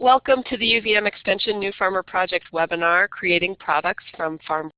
Welcome to the UVM Extension New Farmer Project webinar, Creating Products from Farm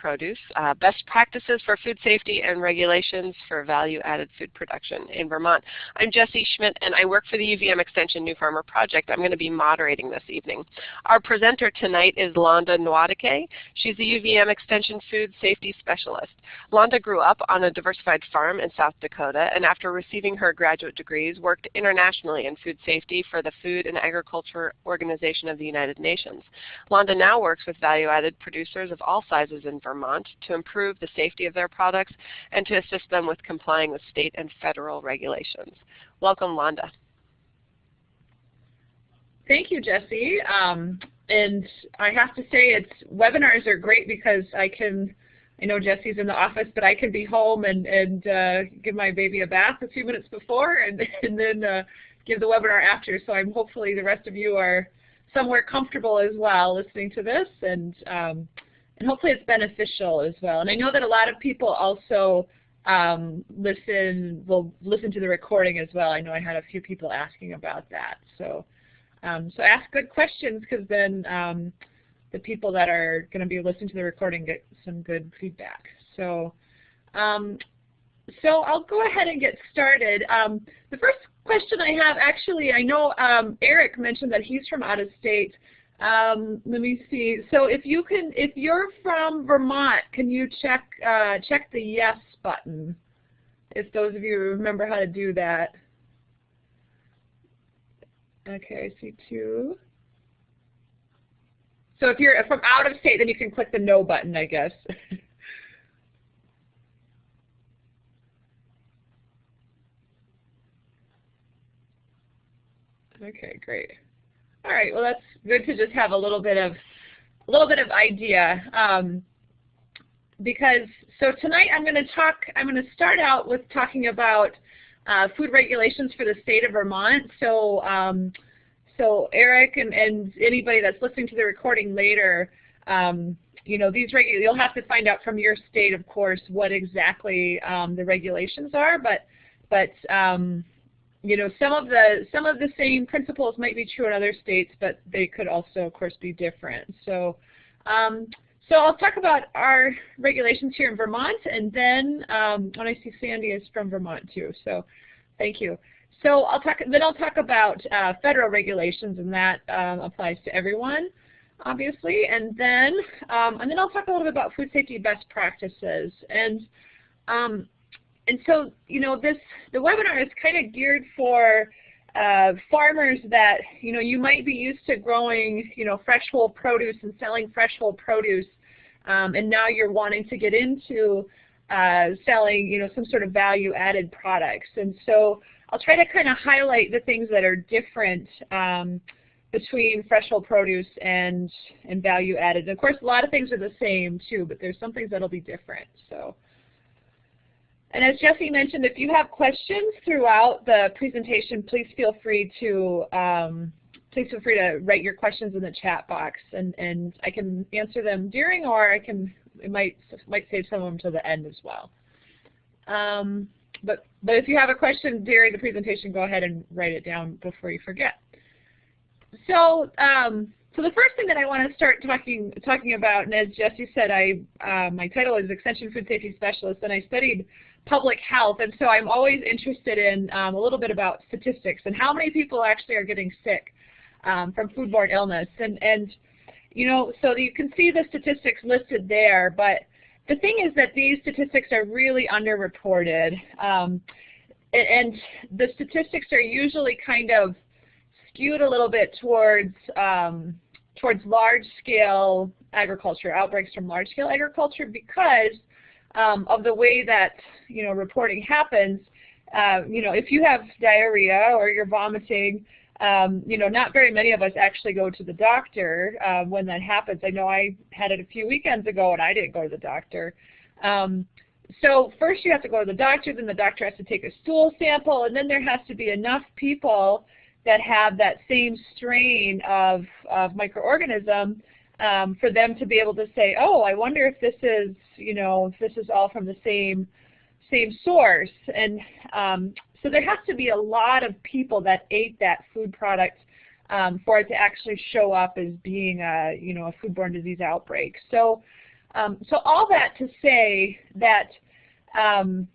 produce, uh, best practices for food safety and regulations for value-added food production in Vermont. I'm Jessie Schmidt and I work for the UVM Extension New Farmer Project. I'm going to be moderating this evening. Our presenter tonight is Londa Nwadike. She's the UVM Extension Food Safety Specialist. Londa grew up on a diversified farm in South Dakota and after receiving her graduate degrees worked internationally in food safety for the Food and Agriculture Organization of the United Nations. Londa now works with value-added producers of all sizes in Vermont Vermont to improve the safety of their products and to assist them with complying with state and federal regulations. Welcome, Londa. Thank you, Jesse. Um, and I have to say, it's webinars are great because I can, I know Jesse's in the office, but I can be home and, and uh, give my baby a bath a few minutes before and, and then uh, give the webinar after. So I'm hopefully the rest of you are somewhere comfortable as well listening to this. And um, and hopefully it's beneficial as well. And I know that a lot of people also um, listen will listen to the recording as well. I know I had a few people asking about that. So um, so ask good questions because then um, the people that are going to be listening to the recording get some good feedback. So um, so I'll go ahead and get started. Um, the first question I have, actually, I know um, Eric mentioned that he's from out of state. Um, let me see. So if you can, if you're from Vermont, can you check uh, check the yes button? If those of you remember how to do that. Okay, I see two. So if you're from out of state, then you can click the no button, I guess. okay, great. All right, well that's good to just have a little bit of a little bit of idea. Um, because so tonight I'm going to talk, I'm going to start out with talking about uh, food regulations for the state of Vermont. So um, so Eric and, and anybody that's listening to the recording later, um, you know, these regu you'll have to find out from your state, of course, what exactly um, the regulations are. But but um, you know, some of the some of the same principles might be true in other states, but they could also, of course, be different. So, um, so I'll talk about our regulations here in Vermont, and then um, when I see Sandy is from Vermont too. So, thank you. So I'll talk. Then I'll talk about uh, federal regulations, and that um, applies to everyone, obviously. And then um, and then I'll talk a little bit about food safety best practices and um, and so, you know, this the webinar is kind of geared for uh, farmers that, you know, you might be used to growing, you know, fresh whole produce and selling fresh whole produce, um, and now you're wanting to get into uh, selling, you know, some sort of value-added products. And so I'll try to kind of highlight the things that are different um, between fresh whole produce and, and value-added. Of course, a lot of things are the same too, but there's some things that'll be different. So. And as Jesse mentioned, if you have questions throughout the presentation, please feel free to um, please feel free to write your questions in the chat box, and and I can answer them during, or I can it might might save some of them to the end as well. Um, but but if you have a question during the presentation, go ahead and write it down before you forget. So um, so the first thing that I want to start talking talking about, and as Jesse said, I uh, my title is Extension Food Safety Specialist, and I studied public health, and so I'm always interested in um, a little bit about statistics and how many people actually are getting sick um, from foodborne illness. And, and you know, so you can see the statistics listed there, but the thing is that these statistics are really underreported. Um, and the statistics are usually kind of skewed a little bit towards um, towards large-scale agriculture, outbreaks from large-scale agriculture, because um, of the way that you know reporting happens. Uh, you know, if you have diarrhea or you're vomiting, um, you know, not very many of us actually go to the doctor uh, when that happens. I know I had it a few weekends ago and I didn't go to the doctor. Um, so first you have to go to the doctor, then the doctor has to take a stool sample, and then there has to be enough people that have that same strain of, of microorganism um, for them to be able to say, oh, I wonder if this is, you know, this is all from the same same source. And um, so there has to be a lot of people that ate that food product um, for it to actually show up as being a, you know, a foodborne disease outbreak. So, um, so all that to say that, um,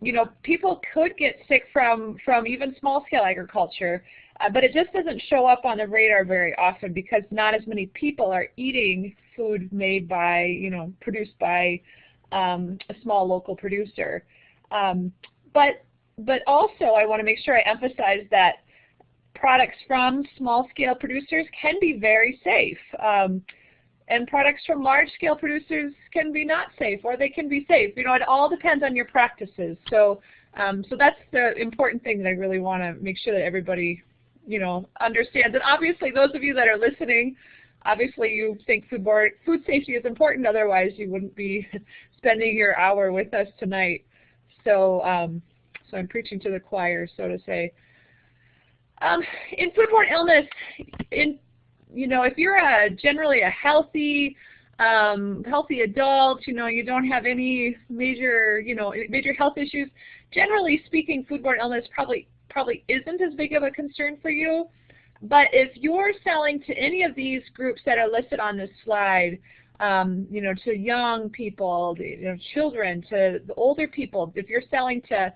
you know, people could get sick from, from even small-scale agriculture, uh, but it just doesn't show up on the radar very often because not as many people are eating food made by, you know, produced by um, a small local producer. Um, but, but also I want to make sure I emphasize that products from small-scale producers can be very safe. Um, and products from large-scale producers can be not safe, or they can be safe. You know, it all depends on your practices. So, um, so that's the important thing that I really want to make sure that everybody, you know, understands. And obviously, those of you that are listening, obviously you think food, board, food safety is important. Otherwise, you wouldn't be spending your hour with us tonight. So, um, so I'm preaching to the choir, so to say. Um, in foodborne illness, in you know, if you're a generally a healthy, um, healthy adult, you know, you don't have any major, you know, major health issues, generally speaking, foodborne illness probably probably isn't as big of a concern for you. But if you're selling to any of these groups that are listed on this slide, um, you know, to young people, you know, children, to the older people, if you're selling to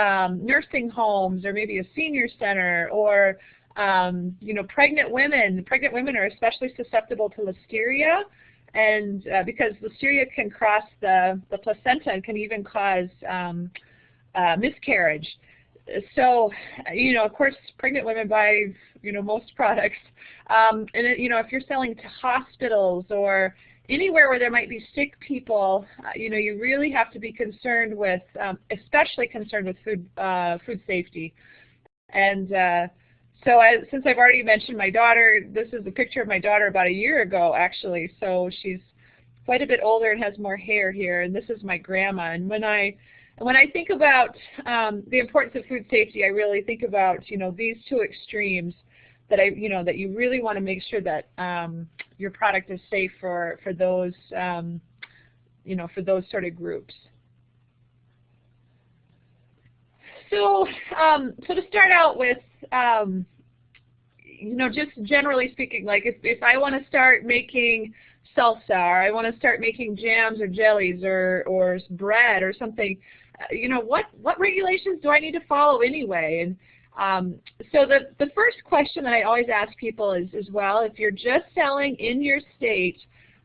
um, nursing homes or maybe a senior center or um, you know, pregnant women, pregnant women are especially susceptible to listeria, and uh, because listeria can cross the, the placenta and can even cause um, uh, miscarriage. So, you know, of course, pregnant women buy, you know, most products. Um, and, it, you know, if you're selling to hospitals or anywhere where there might be sick people, uh, you know, you really have to be concerned with, um, especially concerned with food, uh, food safety. And uh, so I, since I've already mentioned my daughter, this is a picture of my daughter about a year ago, actually. So she's quite a bit older and has more hair here, and this is my grandma. And when I when I think about um, the importance of food safety, I really think about you know these two extremes that I you know that you really want to make sure that um, your product is safe for for those um, you know for those sort of groups. So um, so to start out with. Um, you know, just generally speaking, like if, if I want to start making salsa or I want to start making jams or jellies or, or bread or something, you know, what, what regulations do I need to follow anyway? And um, so the, the first question that I always ask people is, is, well, if you're just selling in your state,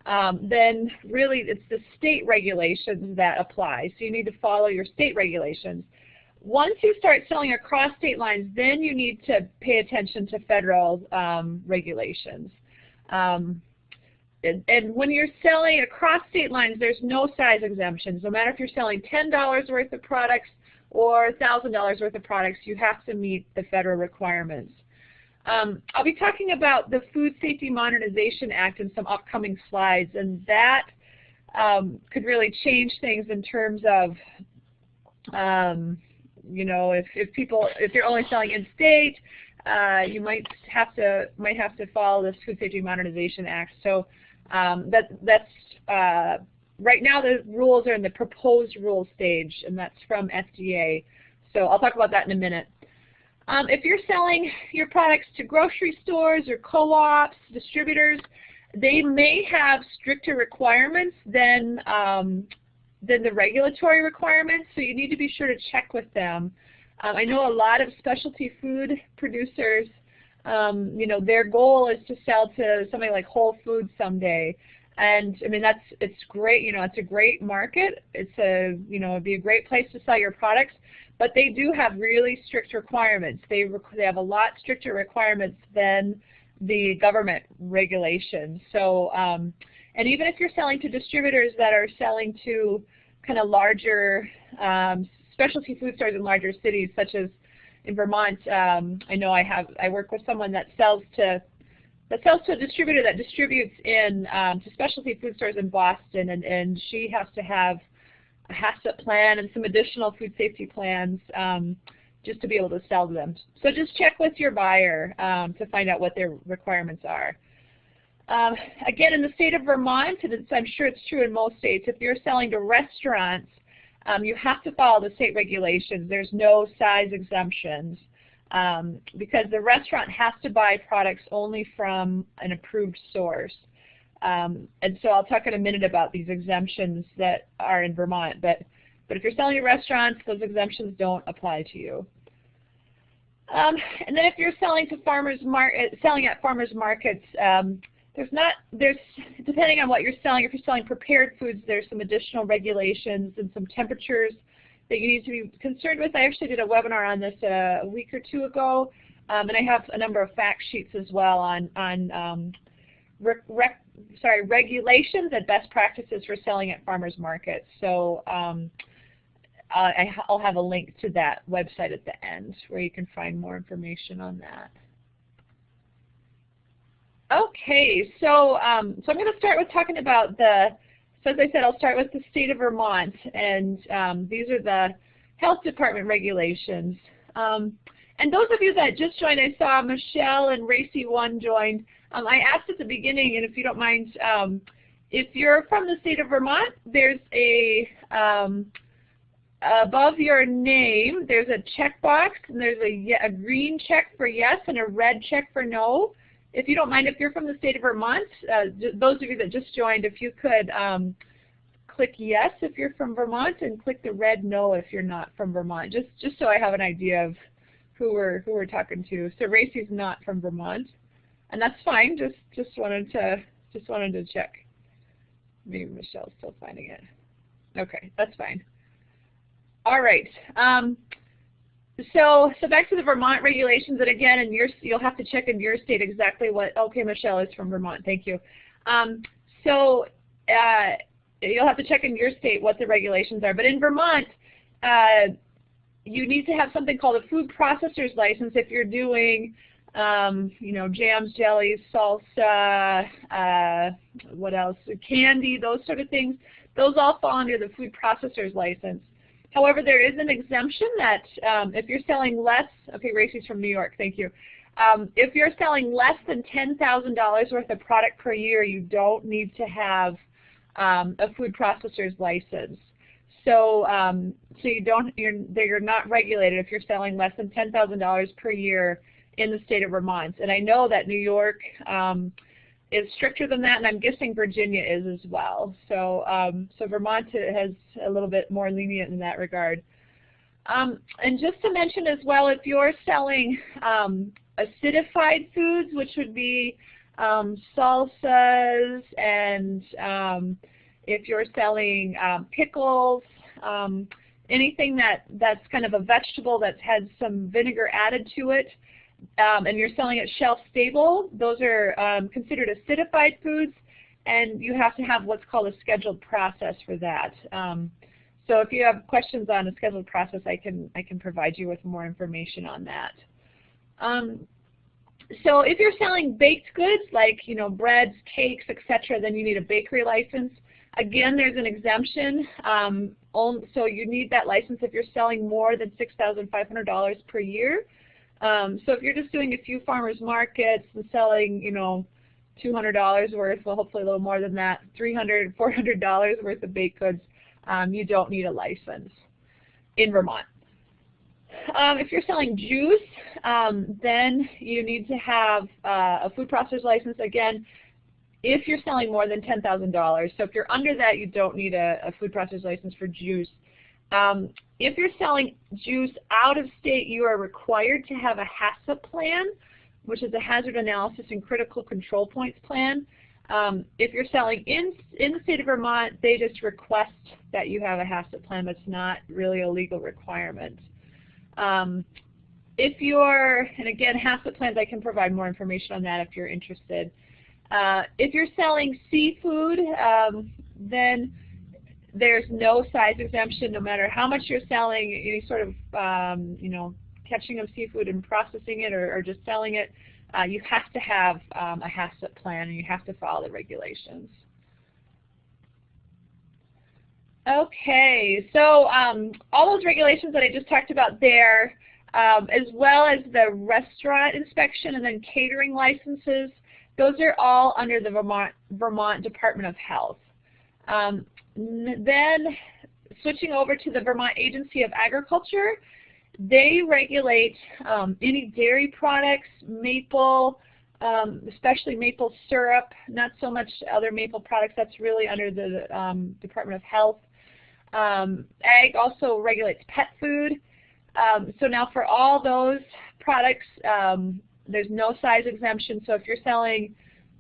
um, then really it's the state regulations that apply. So you need to follow your state regulations. Once you start selling across state lines, then you need to pay attention to federal um, regulations. Um, and, and, when you're selling across state lines, there's no size exemptions. No matter if you're selling $10 worth of products or $1,000 worth of products, you have to meet the federal requirements. Um, I'll be talking about the Food Safety Modernization Act in some upcoming slides, and that um, could really change things in terms of um, you know, if, if people, if you're only selling in state, uh, you might have to might have to follow this Food Safety Modernization Act. So um, that that's uh, right now the rules are in the proposed rule stage, and that's from FDA. So I'll talk about that in a minute. Um, if you're selling your products to grocery stores or co-ops, distributors, they may have stricter requirements than um, than the regulatory requirements, so you need to be sure to check with them. Um, I know a lot of specialty food producers, um, you know, their goal is to sell to somebody like Whole Foods someday. And I mean, that's, it's great, you know, it's a great market. It's a, you know, it'd be a great place to sell your products, but they do have really strict requirements. They, they have a lot stricter requirements than the government regulations. So, um, and even if you're selling to distributors that are selling to kind of larger um, specialty food stores in larger cities, such as in Vermont, um, I know I have I work with someone that sells to that sells to a distributor that distributes in um, to specialty food stores in Boston, and and she has to have a HACCP plan and some additional food safety plans um, just to be able to sell to them. So just check with your buyer um, to find out what their requirements are. Um, again, in the state of Vermont, and I'm sure it's true in most states, if you're selling to restaurants, um, you have to follow the state regulations. There's no size exemptions. um, because the restaurant has to buy products only from an approved source. Um, and so I'll talk in a minute about these exemptions that are in Vermont. But, but if you're selling at restaurants, those exemptions don't apply to you. Um, and then if you're selling to farmers mar uh, selling at farmers markets, um, there's not there's depending on what you're selling. If you're selling prepared foods, there's some additional regulations and some temperatures that you need to be concerned with. I actually did a webinar on this uh, a week or two ago, um, and I have a number of fact sheets as well on on um, rec sorry regulations and best practices for selling at farmers markets. So um, I, will have a link to that website at the end where you can find more information on that. Okay, so um, so I'm going to start with talking about the so as I said, I'll start with the state of Vermont, and um, these are the health department regulations. Um, and those of you that just joined, I saw Michelle and Racy1 joined. Um, I asked at the beginning, and if you don't mind, um, if you're from the state of Vermont, there's a, um, above your name, there's a checkbox, and there's a, a green check for yes and a red check for no if you don't mind, if you're from the state of Vermont, uh, those of you that just joined, if you could um, click yes if you're from Vermont and click the red no if you're not from Vermont, just just so I have an idea of who we're who we're talking to. So Racy's not from Vermont, and that's fine. Just just wanted to just wanted to check. Maybe Michelle's still finding it. Okay, that's fine. All right. Um, so, so back to the Vermont regulations, and again, in your, you'll have to check in your state exactly what, okay, Michelle is from Vermont, thank you. Um, so uh, you'll have to check in your state what the regulations are. But in Vermont, uh, you need to have something called a food processor's license if you're doing, um, you know, jams, jellies, salsa, uh, what else, candy, those sort of things. Those all fall under the food processor's license. However, there is an exemption that um, if you're selling less, okay, Racy's from New York, thank you. Um, if you're selling less than $10,000 worth of product per year, you don't need to have um, a food processor's license. So, um, so you don't, you're, you're not regulated if you're selling less than $10,000 per year in the state of Vermont. And I know that New York, um, is stricter than that, and I'm guessing Virginia is as well. So, um, so Vermont has a little bit more lenient in that regard. Um, and just to mention as well, if you're selling um, acidified foods, which would be um, salsas, and um, if you're selling um, pickles, anything that, that's kind of a vegetable that's had some vinegar added to it, um, and you're selling it shelf stable, those are um, considered acidified foods, and you have to have what's called a scheduled process for that. Um, so if you have questions on a scheduled process, I can I can provide you with more information on that. Um, so if you're selling baked goods like you know breads, cakes, etc., then you need a bakery license. Again, there's an exemption. Um, so you need that license if you're selling more than $6,500 per year. Um, so if you're just doing a few farmers markets and selling, you know, $200 worth, well hopefully a little more than that, $300, $400 worth of baked goods, um, you don't need a license in Vermont. Um, if you're selling juice, um, then you need to have uh, a food processor's license. Again, if you're selling more than $10,000. So if you're under that, you don't need a, a food processor's license for juice. Um, if you're selling juice out of state, you are required to have a HACCP plan, which is a Hazard Analysis and Critical Control Points plan. Um, if you're selling in, in the state of Vermont, they just request that you have a HACCP plan, but it's not really a legal requirement. Um, if you're, and again, HACCP plans, I can provide more information on that if you're interested. Uh, if you're selling seafood, um, then there's no size exemption no matter how much you're selling, any sort of, um, you know, catching of seafood and processing it or, or just selling it. Uh, you have to have um, a HACCP plan and you have to follow the regulations. Okay, so um, all those regulations that I just talked about there, um, as well as the restaurant inspection and then catering licenses, those are all under the Vermont, Vermont Department of Health. Um, then switching over to the Vermont Agency of Agriculture, they regulate um, any dairy products, maple, um, especially maple syrup, not so much other maple products. That's really under the um, Department of Health. Um, ag also regulates pet food. Um, so now for all those products, um, there's no size exemption. So if you're selling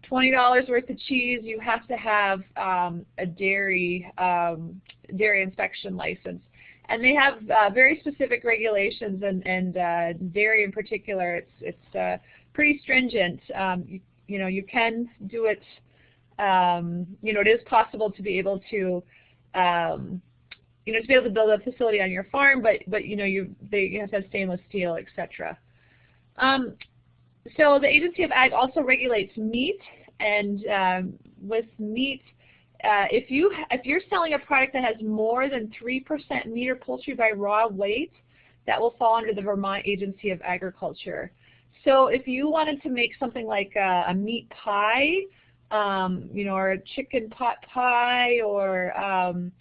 $20 worth of cheese, you have to have um, a dairy um, dairy inspection license. And they have uh, very specific regulations, and, and uh, dairy in particular, it's, it's uh, pretty stringent. Um, you, you, know, you can do it, um, you know, it is possible to be able to, um, you know, to be able to build a facility on your farm, but, but you know, you, they, you have to have stainless steel, etc. Um, so the Agency of Ag also regulates meat, and um, with meat, uh, if you if you're selling a product that has more than three percent meat or poultry by raw weight, that will fall under the Vermont Agency of Agriculture. So if you wanted to make something like a, a meat pie, um, you know, or a chicken pot pie, or um,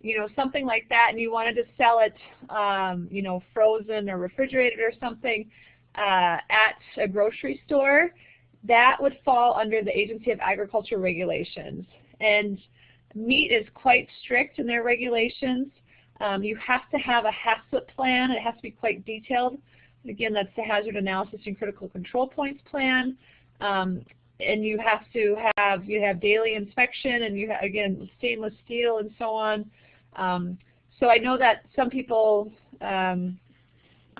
you know, something like that, and you wanted to sell it, um, you know, frozen or refrigerated or something, uh, at a grocery store, that would fall under the Agency of Agriculture regulations. And meat is quite strict in their regulations. Um, you have to have a HACCP plan. It has to be quite detailed. Again, that's the Hazard Analysis and Critical Control Points plan. Um, and you have to have you have daily inspection, and you have, again stainless steel and so on. Um, so I know that some people, um,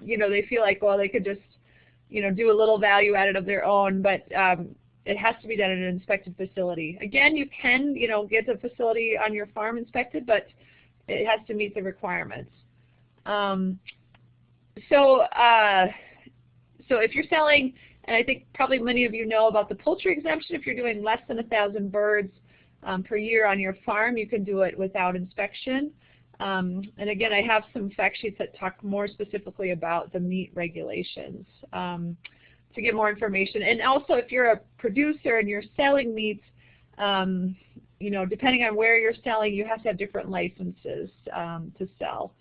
you know, they feel like well they could just you know, do a little value added of their own, but um, it has to be done in an inspected facility. Again, you can, you know, get the facility on your farm inspected, but it has to meet the requirements. Um, so, uh, so if you're selling, and I think probably many of you know about the poultry exemption, if you're doing less than a thousand birds um, per year on your farm, you can do it without inspection. Um, and again, I have some fact sheets that talk more specifically about the meat regulations um, to get more information. And also, if you're a producer and you're selling meats, um, you know, depending on where you're selling, you have to have different licenses um, to sell.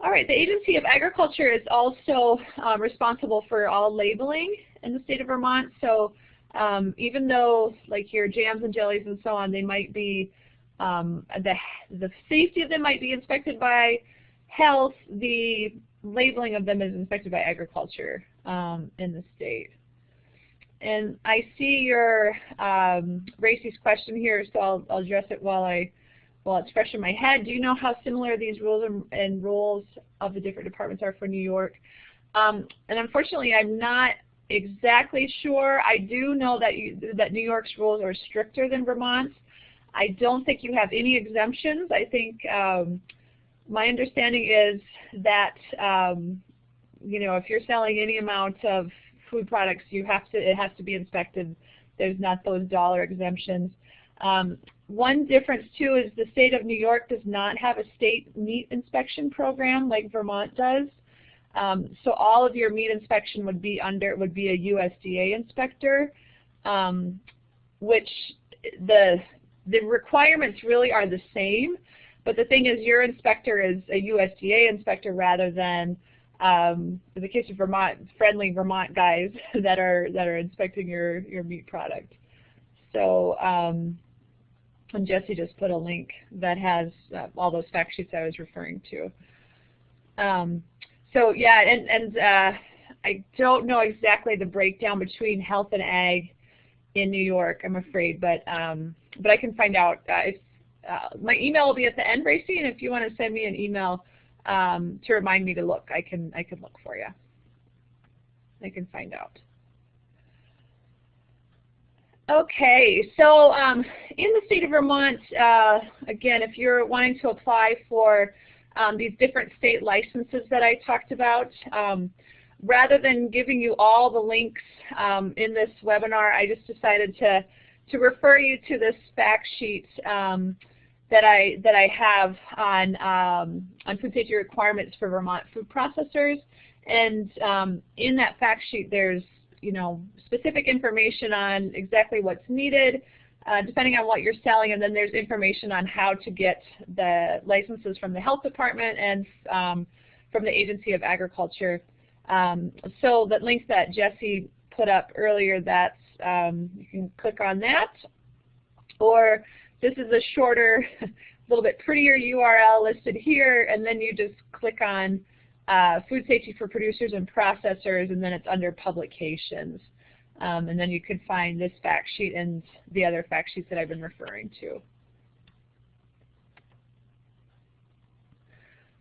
All right, the Agency of Agriculture is also um, responsible for all labeling in the state of Vermont. So um, even though like your jams and jellies and so on, they might be um, the, the safety of them might be inspected by health. The labeling of them is inspected by agriculture um, in the state. And I see your um, Racy's question here, so I'll, I'll, address it while I while it's fresh in my head. Do you know how similar these rules and, and rules of the different departments are for New York? Um, and unfortunately, I'm not exactly sure. I do know that you, that New York's rules are stricter than Vermont's. I don't think you have any exemptions. I think um, my understanding is that um, you know if you're selling any amount of food products, you have to it has to be inspected. There's not those dollar exemptions. Um, one difference too is the state of New York does not have a state meat inspection program like Vermont does. Um, so all of your meat inspection would be under would be a USDA inspector, um, which the the requirements really are the same, but the thing is your inspector is a USDA inspector rather than, um, in the case of Vermont, friendly Vermont guys that are that are inspecting your, your meat product. So, um, and Jesse just put a link that has uh, all those fact sheets I was referring to. Um, so yeah, and, and uh, I don't know exactly the breakdown between health and ag in New York, I'm afraid, but um, but I can find out. Uh, if, uh, my email will be at the end, Racy, and if you want to send me an email um, to remind me to look, I can I can look for you. I can find out. Okay, so um, in the state of Vermont, uh, again, if you're wanting to apply for um, these different state licenses that I talked about, um, rather than giving you all the links um, in this webinar, I just decided to to refer you to this fact sheet um, that I that I have on um, on food safety requirements for Vermont food processors. And um, in that fact sheet, there's you know specific information on exactly what's needed, uh, depending on what you're selling, and then there's information on how to get the licenses from the health department and um, from the Agency of Agriculture. Um, so the link that Jesse put up earlier, that's um, you can click on that. Or this is a shorter, a little bit prettier URL listed here, and then you just click on uh, Food Safety for Producers and Processors, and then it's under Publications. Um, and then you can find this fact sheet and the other fact sheets that I've been referring to.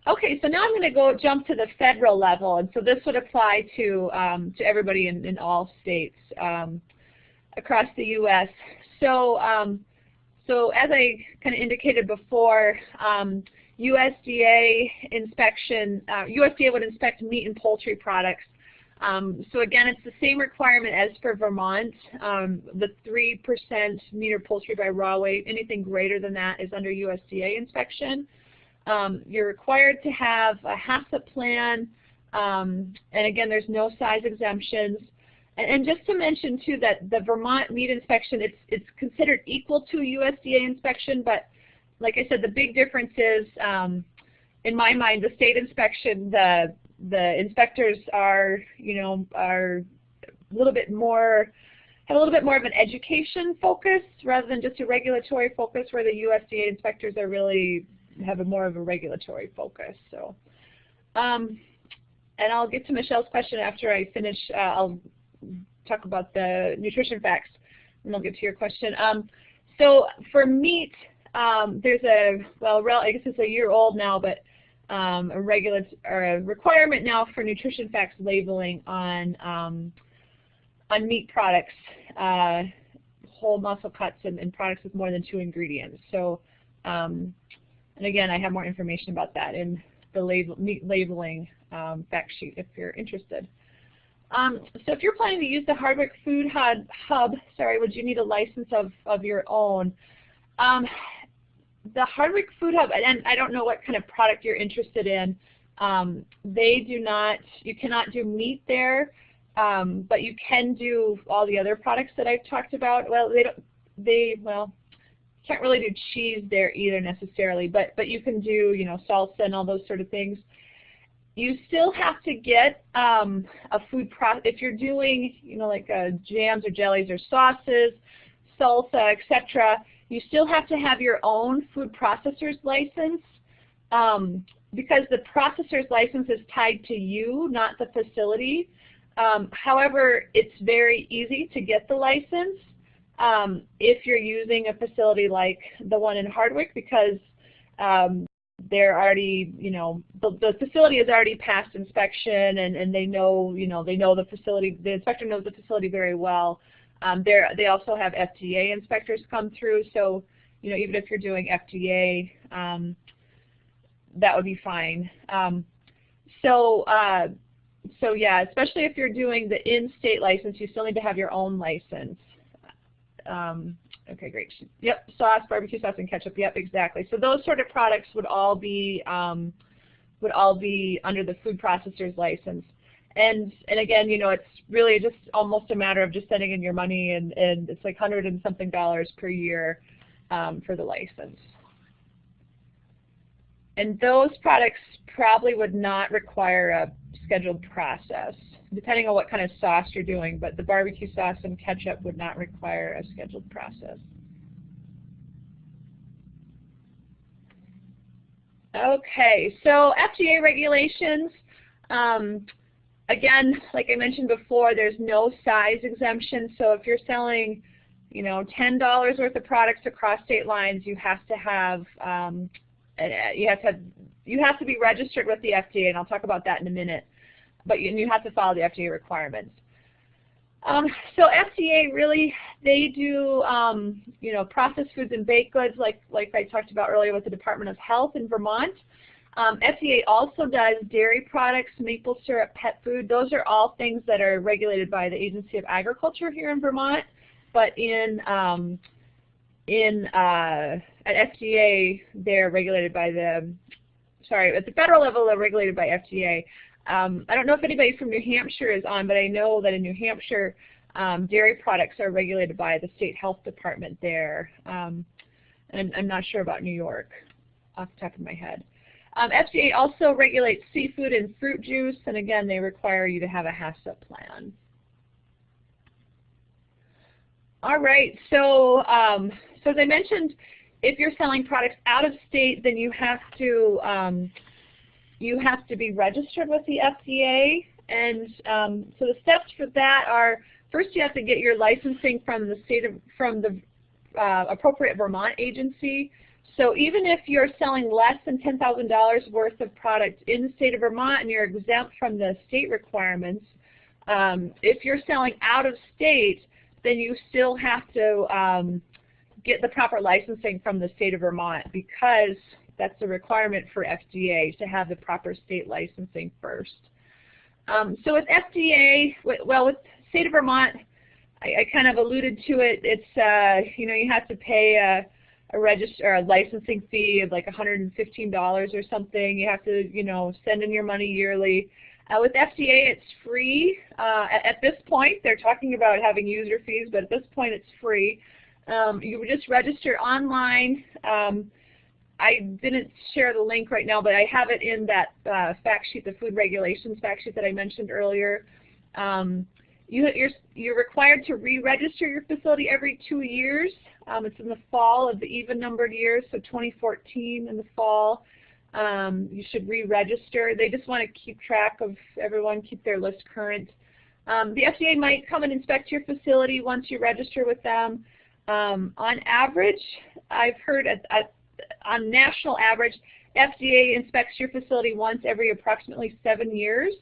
Okay, so now I'm going to go jump to the federal level, and so this would apply to um, to everybody in, in all states um, across the U.S. So, um, so as I kind of indicated before, USDA um, inspection, uh, USDA would inspect meat and poultry products. Um, so again, it's the same requirement as for Vermont. Um, the 3% meat or poultry by raw weight, anything greater than that is under USDA inspection. Um, you're required to have a HACCP plan, um, and again, there's no size exemptions. And, just to mention too that the Vermont meat inspection, it's, it's considered equal to USDA inspection, but like I said, the big difference is, um, in my mind, the state inspection, the the inspectors are, you know, are a little bit more, have a little bit more of an education focus rather than just a regulatory focus where the USDA inspectors are really have a more of a regulatory focus. So, um, and I'll get to Michelle's question after I finish. Uh, I'll talk about the nutrition facts, and I'll get to your question. Um, so for meat, um, there's a well, I guess it's a year old now, but um, a regular or a requirement now for nutrition facts labeling on um, on meat products, uh, whole muscle cuts, and, and, products with more than two ingredients. So um, and again, I have more information about that in the label, meat labeling um, fact sheet if you're interested. Um, so if you're planning to use the Hardwick Food Hub, hub sorry, would you need a license of, of your own? Um, the Hardwick Food Hub, and I don't know what kind of product you're interested in, um, they do not, you cannot do meat there, um, but you can do all the other products that I've talked about. Well, they don't, they, well, can't really do cheese there either necessarily, but, but you can do, you know, salsa and all those sort of things. You still have to get um, a food process, if you're doing, you know, like uh, jams or jellies or sauces, salsa, etc., you still have to have your own food processor's license um, because the processor's license is tied to you, not the facility. Um, however, it's very easy to get the license um, if you're using a facility like the one in Hardwick because um, they're already, you know, the, the facility has already passed inspection and, and they know, you know, they know the facility, the inspector knows the facility very well. Um, they also have FDA inspectors come through, so, you know, even if you're doing FDA, um, that would be fine. Um, so, uh, so yeah, especially if you're doing the in-state license, you still need to have your own license. Um, okay, great. Yep, sauce, barbecue sauce, and ketchup. Yep, exactly. So those sort of products would all be um, would all be under the food processor's license. And and again, you know, it's really just almost a matter of just sending in your money, and and it's like hundred and something dollars per year um, for the license. And those products probably would not require a scheduled process depending on what kind of sauce you're doing, but the barbecue sauce and ketchup would not require a scheduled process. Okay, so FDA regulations, um, again, like I mentioned before, there's no size exemption, so if you're selling you know, $10 worth of products across state lines, you have to have, um, you have to have, you have to be registered with the FDA, and I'll talk about that in a minute but you, you have to follow the FDA requirements. Um, so FDA really, they do, um, you know, processed foods and baked goods like, like I talked about earlier with the Department of Health in Vermont. Um, FDA also does dairy products, maple syrup, pet food. Those are all things that are regulated by the Agency of Agriculture here in Vermont. But in, um, in uh, at FDA, they're regulated by the, sorry, at the federal level, they're regulated by FDA. Um, I don't know if anybody from New Hampshire is on, but I know that in New Hampshire, um, dairy products are regulated by the state health department there. Um, and I'm not sure about New York off the top of my head. Um, FDA also regulates seafood and fruit juice, and again, they require you to have a HACCP plan. All right, so, um, so as I mentioned, if you're selling products out of state, then you have to um, you have to be registered with the FDA. And um, so the steps for that are first you have to get your licensing from the state of from the uh, appropriate Vermont agency. So even if you're selling less than $10,000 worth of product in the state of Vermont and you're exempt from the state requirements, um, if you're selling out of state, then you still have to um, get the proper licensing from the state of Vermont because that's a requirement for FDA to have the proper state licensing first. Um, so with FDA, well, with state of Vermont, I, I, kind of alluded to it. It's uh, you know you have to pay a, a register a licensing fee of like $115 or something. You have to you know send in your money yearly. Uh, with FDA, it's free. Uh, at, at, this point, they're talking about having user fees, but at this point, it's free. Um, you just register online. Um, I didn't share the link right now, but I have it in that uh, fact sheet, the food regulations fact sheet that I mentioned earlier. Um, you, are you're, you're required to re-register your facility every two years. Um, it's in the fall of the even-numbered years, so 2014 in the fall. Um, you should re-register. They just want to keep track of everyone, keep their list current. Um, the FDA might come and inspect your facility once you register with them. Um, on average, I've heard at, at on national average, FDA inspects your facility once every approximately seven years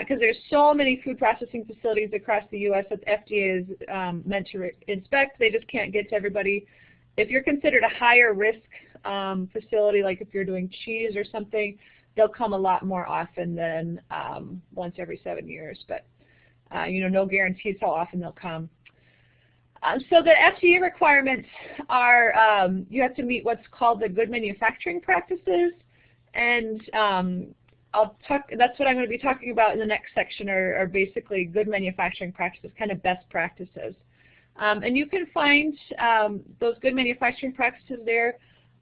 because uh, there's so many food processing facilities across the U.S. that FDA is um, meant to inspect. They just can't get to everybody. If you're considered a higher risk um, facility, like if you're doing cheese or something, they'll come a lot more often than um, once every seven years. But uh, you know, no guarantees how often they'll come. Um, so the FDA requirements are um, you have to meet what's called the good manufacturing practices, and um, I'll talk. That's what I'm going to be talking about in the next section. Are, are basically good manufacturing practices, kind of best practices, um, and you can find um, those good manufacturing practices there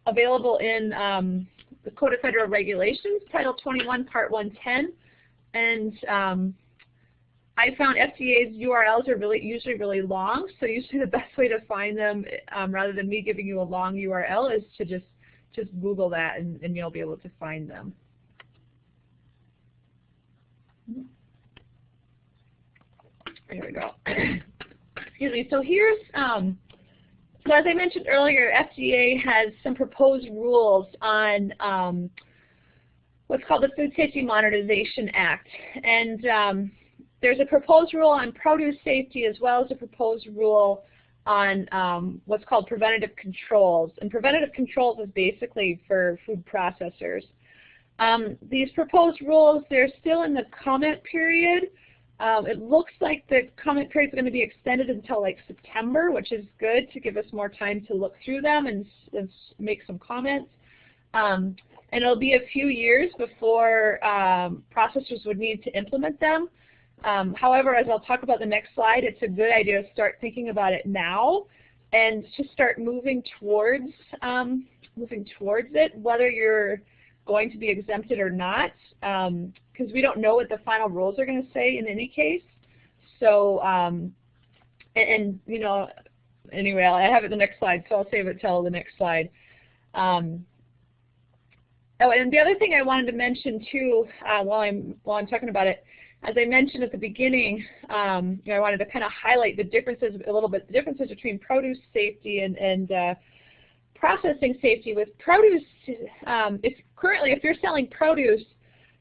available in the Code of Federal Regulations, Title 21, Part 110, and I found FDA's URLs are really usually really long, so usually the best way to find them, um, rather than me giving you a long URL, is to just just Google that and, and you'll be able to find them. There we go. Excuse me. So here's, um, so as I mentioned earlier, FDA has some proposed rules on um, what's called the Food Safety Modernization Act. And um, there's a proposed rule on produce safety as well as a proposed rule on um, what's called preventative controls. And preventative controls is basically for food processors. Um, these proposed rules, they're still in the comment period. Um, it looks like the comment period is going to be extended until like September, which is good to give us more time to look through them and, and make some comments. Um, and it'll be a few years before um, processors would need to implement them. Um, however, as I'll talk about the next slide, it's a good idea to start thinking about it now and to start moving towards um, moving towards it, whether you're going to be exempted or not, because um, we don't know what the final rules are going to say in any case. So, um, and, and, you know, anyway, I have it the next slide, so I'll save it till the next slide. Um, oh, and the other thing I wanted to mention too, uh, while I'm while I'm talking about it, as I mentioned at the beginning, um, you know, I wanted to kind of highlight the differences a little bit, the differences between produce safety and, and uh, processing safety. With produce, um, if currently if you're selling produce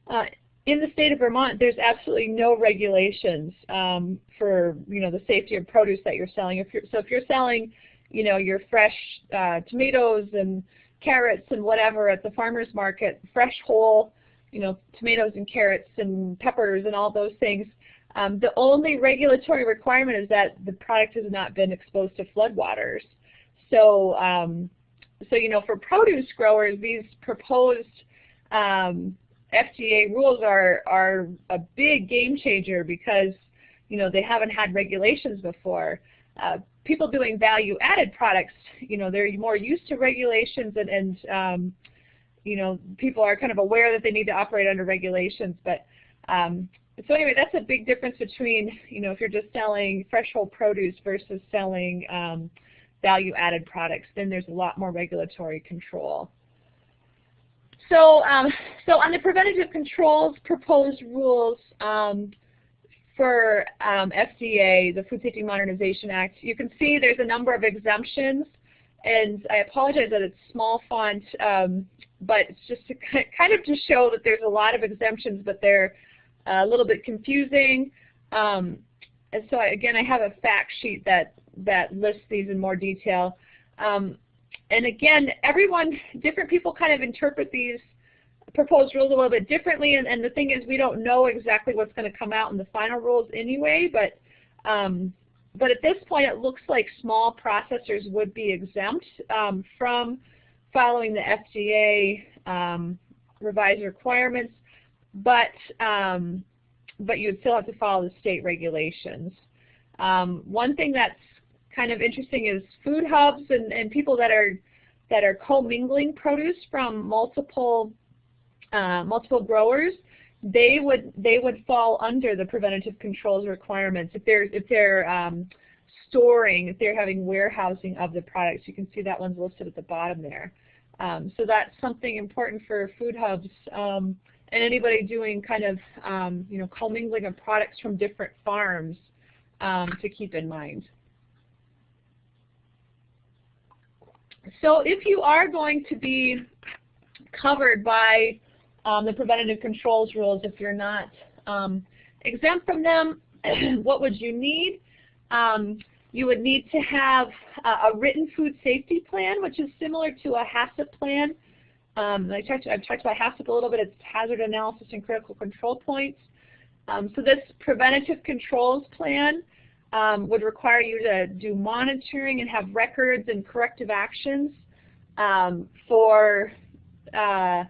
uh, in the state of Vermont, there's absolutely no regulations um, for you know the safety of produce that you're selling. If you're, so if you're selling, you know, your fresh uh, tomatoes and carrots and whatever at the farmer's market, fresh whole you know, tomatoes and carrots and peppers and all those things. Um, the only regulatory requirement is that the product has not been exposed to floodwaters. So, um, so you know, for produce growers, these proposed um, FDA rules are are a big game changer because you know they haven't had regulations before. Uh, people doing value-added products, you know, they're more used to regulations and, and um, you know, people are kind of aware that they need to operate under regulations. But um, so anyway, that's a big difference between, you know, if you're just selling fresh whole produce versus selling um, value-added products, then there's a lot more regulatory control. So, um, so on the preventative controls proposed rules um, for um, FDA, the Food Safety Modernization Act, you can see there's a number of exemptions, and I apologize that it's small font, um, but it's just to kind of to show that there's a lot of exemptions, but they're a little bit confusing. Um, and so I, again, I have a fact sheet that that lists these in more detail. Um, and again, everyone, different people kind of interpret these proposed rules a little bit differently, and, and the thing is we don't know exactly what's going to come out in the final rules anyway, but um, but at this point it looks like small processors would be exempt um, from following the FDA um, revised requirements, but um, but you would still have to follow the state regulations. Um, one thing that's kind of interesting is food hubs and, and people that are that are commingling produce from multiple uh, multiple growers, they would they would fall under the preventative controls requirements if they're if they're um, storing if they're having warehousing of the products. You can see that one's listed at the bottom there. Um, so that's something important for food hubs um, and anybody doing kind of um, you know commingling of products from different farms um, to keep in mind. So if you are going to be covered by um, the preventative controls rules, if you're not um, exempt from them, what would you need? You would need to have a, a, written food safety plan, which is similar to a HACCP plan. Um, I talked, I've talked about HACCP a little bit. It's hazard analysis and critical control points. Um, so this preventative controls plan um, would require you to do monitoring and have records and corrective actions um, for, uh,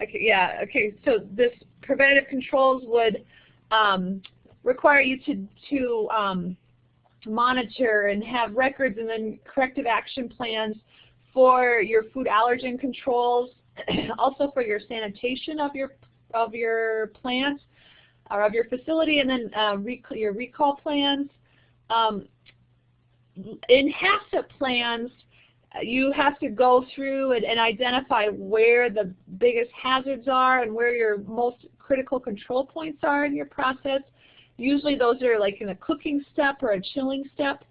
okay, yeah, okay, so this preventative controls would um, require you to, to um, monitor and have records and then corrective action plans for your food allergen controls, also for your sanitation of your of your plant or of your facility, and then uh, rec your recall plans, um, in HACCP plans, you have to go through and, and, identify where the biggest hazards are and where your most critical control points are in your process. Usually those are like in a cooking step or a chilling step.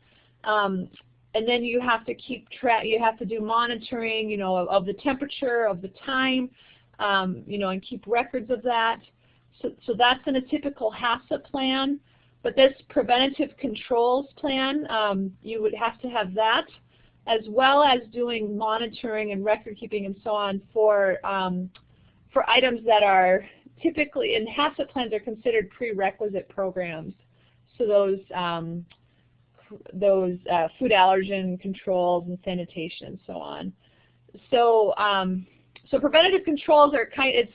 Um, and then you have to keep track, you have to do monitoring, you know, of, of the temperature, of the time, um, you know, and keep records of that. So, so that's in a typical HACCP plan. But this preventative controls plan, um, you would have to have that as well as doing monitoring and record keeping and so on for um, for items that are typically in HACCP plans are considered prerequisite programs. So those um, those uh, food allergen controls and sanitation and so on. So um, so preventative controls are kind it's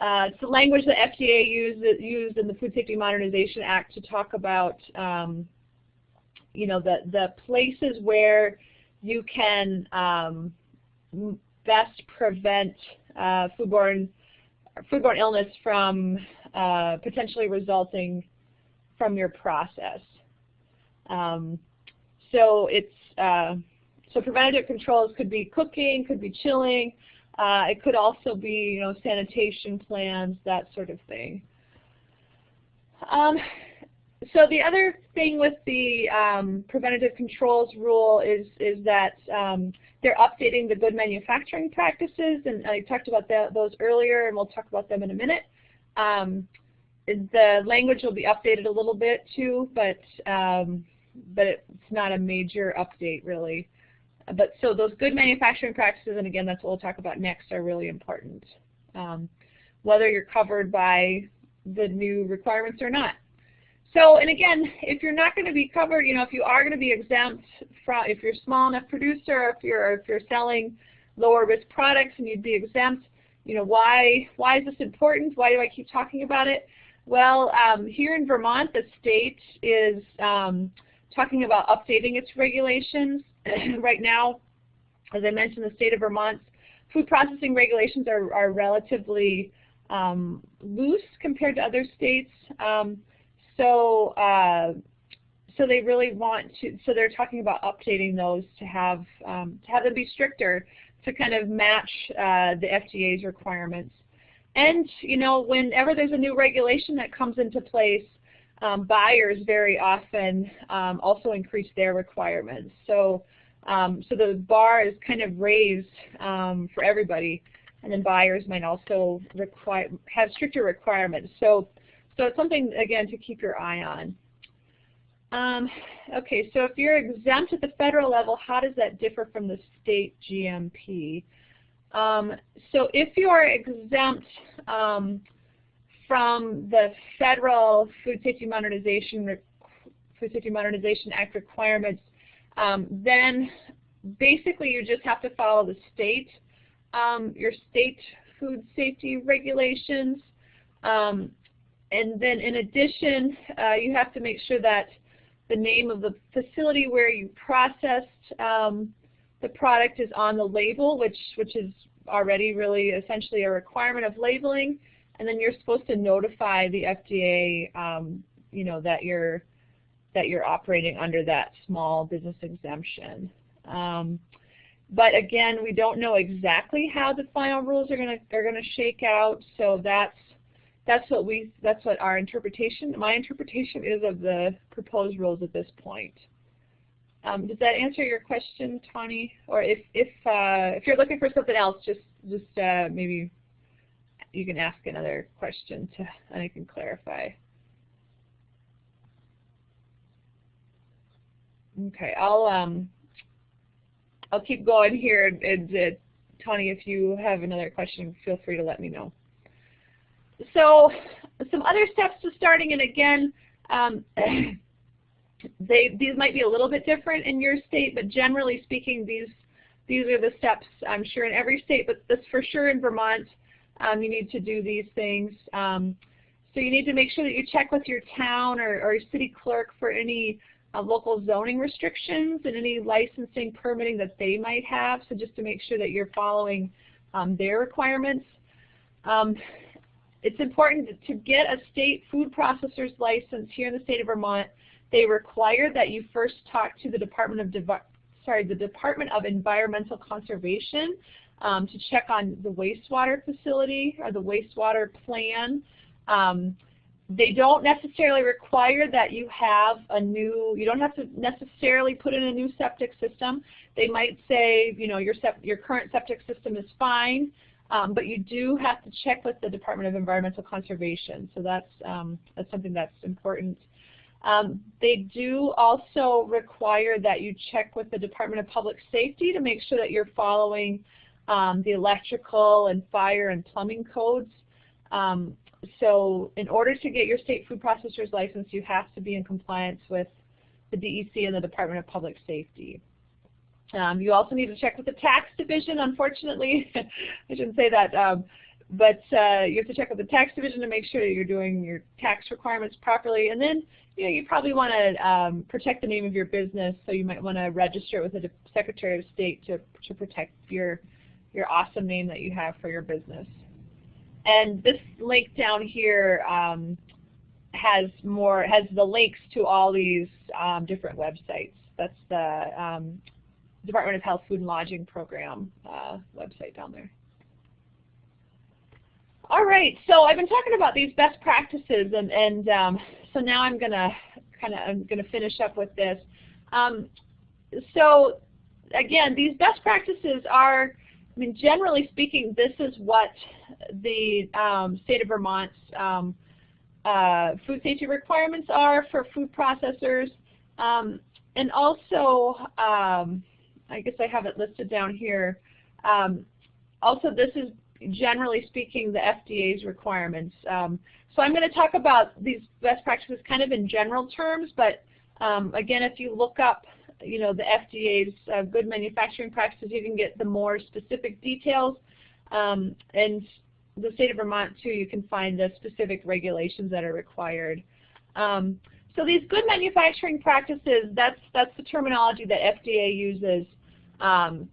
uh, it's the language that FDA used, used in the Food Safety Modernization Act to talk about, um, you know, the, the places where you can um, best prevent uh, foodborne, foodborne illness from uh, potentially resulting from your process. Um, so it's uh, so preventative controls could be cooking, could be chilling, uh, it could also be, you know, sanitation plans, that sort of thing. Um, so the other thing with the um, preventative controls rule is, is that um, they're updating the good manufacturing practices, and I talked about those earlier, and we'll talk about them in a minute. Um, the language will be updated a little bit too, but um, but it's not a major update really but so those good manufacturing practices, and again, that's what we'll talk about next, are really important. Um, whether you're covered by the new requirements or not. So, and again, if you're not going to be covered, you know, if you are going to be exempt from, if you're a small enough producer, if you're if you're selling lower risk products and you'd be exempt, you know, why why is this important? Why do I keep talking about it? Well, um, here in Vermont, the state is um, talking about updating its regulations right now, as I mentioned, the state of Vermont's food processing regulations are, are relatively um, loose compared to other states. Um, so, uh, so they really want to. So they're talking about updating those to have um, to have them be stricter to kind of match uh, the FDA's requirements. And you know, whenever there's a new regulation that comes into place, um, buyers very often um, also increase their requirements. So, um, so the bar is kind of raised um, for everybody, and then buyers might also require have stricter requirements. So, so it's something again to keep your eye on. Um, okay, so if you're exempt at the federal level, how does that differ from the state GMP? Um, so if you're exempt um, from the federal Food Safety Modernization Food Safety Modernization Act requirements, um, then basically you just have to follow the state, um, your state food safety regulations. And then in addition, uh, you have to make sure that the name of the facility where you processed um, the product is on the label, which, which is already really essentially a requirement of labeling. And then you're supposed to notify the FDA, um, you know, that you're that you're operating under that small business exemption. Um, but again, we don't know exactly how the final rules are going to are going to shake out. So that's that's what we that's what our interpretation my interpretation is of the proposed rules at this point. Um, does that answer your question, Tawny? Or if if uh, if you're looking for something else, just just uh, maybe you can ask another question to and I can clarify. Okay, I'll um I'll keep going here, and, and uh, Tawny, if you have another question, feel free to let me know so some other steps to starting, and again, um, they, these might be a little bit different in your state, but generally speaking, these these are the steps I'm sure in every state, but this for sure in Vermont, um, you need to do these things. Um, so you need to make sure that you check with your town or, or city clerk for any uh, local zoning restrictions and any licensing permitting that they might have, so just to make sure that you're following um, their requirements. It's important to get a state food processor's license here in the state of Vermont. They require that you first talk to the Department of Devi sorry, the Department of Environmental Conservation um, to check on the wastewater facility or the wastewater plan. Um, they don't necessarily require that you have a new, you don't have to necessarily put in a new septic system. They might say, you know, your, your current septic system is fine. Um, but you do have to check with the Department of Environmental Conservation, so that's, um, that's something that's important. Um, they do also require that you check with the Department of Public Safety to make sure that you're following um, the electrical and fire and plumbing codes. Um, so in order to get your state food processor's license, you have to be in compliance with the DEC and the Department of Public Safety. Um, you also need to check with the tax division, unfortunately. I shouldn't say that. Um, but uh, you have to check with the tax division to make sure that you're doing your tax requirements properly. And then you, know, you probably want to um, protect the name of your business, so you might want to register with the Secretary of State to, to protect your, your awesome name that you have for your business. And this link down here um, has more has the links to all these um, different websites. That's the um, Department of Health Food and Lodging Program uh, website down there. All right, so I've been talking about these best practices, and, and um, so now I'm gonna kind of I'm gonna finish up with this. Um, so again, these best practices are, I mean, generally speaking, this is what the um, state of Vermont's um, uh, food safety requirements are for food processors, um, and also um, I guess I have it listed down here. Um, also, this is generally speaking the FDA's requirements. Um, so I'm going to talk about these best practices kind of in general terms, but um, again, if you look up you know, the FDA's uh, good manufacturing practices, you can get the more specific details. Um, and the state of Vermont, too, you can find the specific regulations that are required. Um, so these good manufacturing practices, that's, that's the terminology that FDA uses. Um,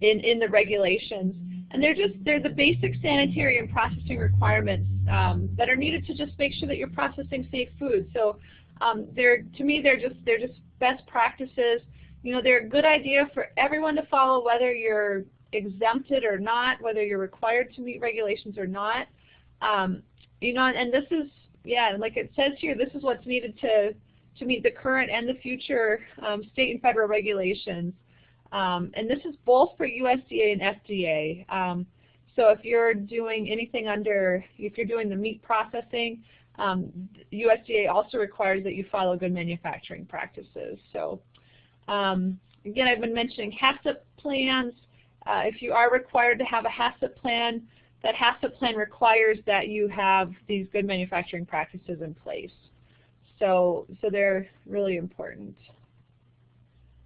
in, in the regulations. And they're just, they're the basic sanitary and processing requirements um, that are needed to just make sure that you're processing safe food. So um, they're, to me, they're just, they're just best practices. You know, they're a good idea for everyone to follow whether you're exempted or not, whether you're required to meet regulations or not. Um, you know, and this is, yeah, like it says here, this is what's needed to, to meet the current and the future um, state and federal regulations. Um, and this is both for USDA and FDA. Um, so if you're doing anything under, if you're doing the meat processing, um, USDA also requires that you follow good manufacturing practices. So um, again, I've been mentioning HACCP plans. Uh, if you are required to have a HACCP plan, that HACCP plan requires that you have these good manufacturing practices in place. So, so they're really important.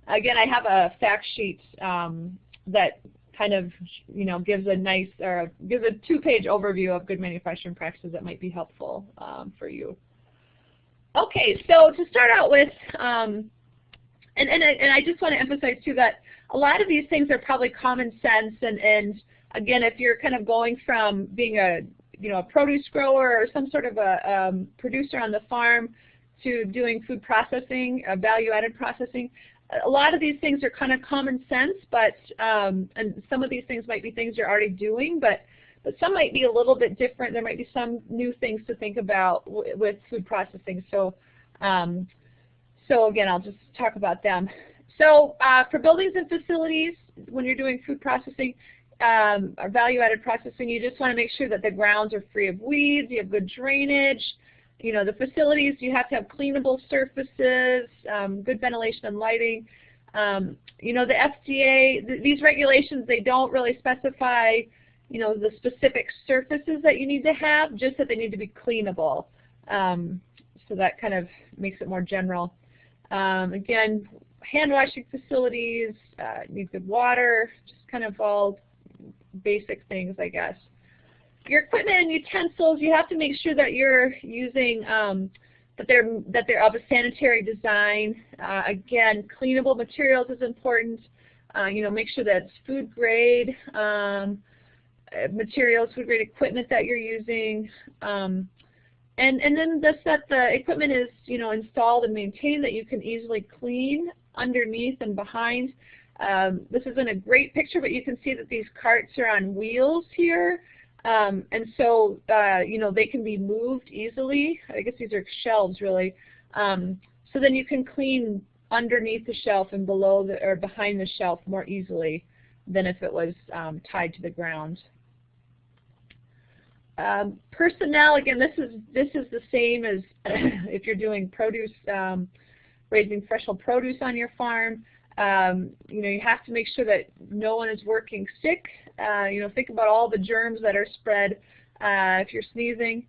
Again, I have a fact sheet um, that kind of, you know, gives a nice, or gives a two-page overview of good manufacturing practices that might be helpful um, for you. Okay, so to start out with, um, and, and, and I just want to emphasize too that a lot of these things are probably common sense and, and again, if you're kind of going from being a, you know, a produce grower or some sort of a um, producer on the farm to doing food processing, uh, value-added processing, a lot of these things are kind of common sense, but um, and some of these things might be things you're already doing, but but some might be a little bit different. There might be some new things to think about with food processing. So um, so again, I'll just talk about them. So uh, for buildings and facilities, when you're doing food processing um, or value-added processing, you just want to make sure that the grounds are free of weeds, you have good drainage, you know, the facilities, you have to have cleanable surfaces, um, good ventilation and lighting. Um, you know, the FDA, th these regulations, they don't really specify, you know, the specific surfaces that you need to have, just that they need to be cleanable. Um, so that kind of makes it more general. Um, again, hand washing facilities, uh, need good water, just kind of all basic things, I guess your equipment and utensils, you have to make sure that you're using um, that they're that they're of a sanitary design. Uh, again, cleanable materials is important. Uh, you know, make sure that it's food grade um, materials, food grade equipment that you're using. Um, and and then this that the equipment is you know installed and maintained that you can easily clean underneath and behind. Um, this isn't a great picture, but you can see that these carts are on wheels here. Um, and so, uh, you know, they can be moved easily. I guess these are shelves, really. Um, so then you can clean underneath the shelf and below the, or behind the shelf more easily than if it was um, tied to the ground. Um, personnel, again, this is this is the same as if you're doing produce, um, raising fresh produce on your farm. Um, you know, you have to make sure that no one is working sick. Uh, you know, think about all the germs that are spread uh, if you're sneezing.